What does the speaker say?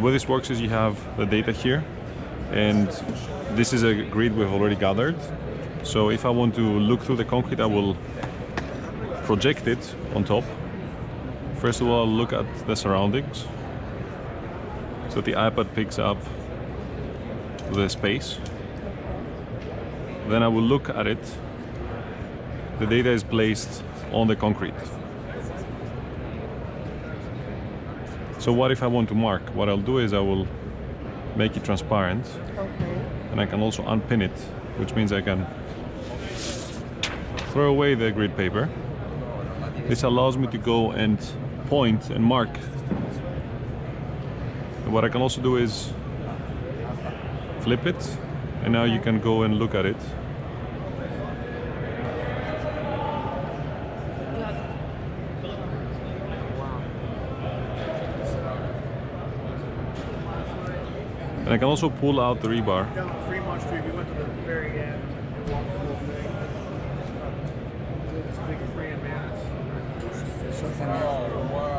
The way this works is you have the data here and this is a grid we've already gathered. So if I want to look through the concrete, I will project it on top. First of all, I'll look at the surroundings. So the iPad picks up the space. Then I will look at it. The data is placed on the concrete. So what if I want to mark? What I'll do is I will make it transparent Okay. and I can also unpin it, which means I can throw away the grid paper. This allows me to go and point and mark. And what I can also do is flip it and now you can go and look at it. And I can also pull out the rebar Down Fremont Street, we went to the very end and walked the whole thing. Uh, this big Fran Mass. So far. Oh, wow. You hear the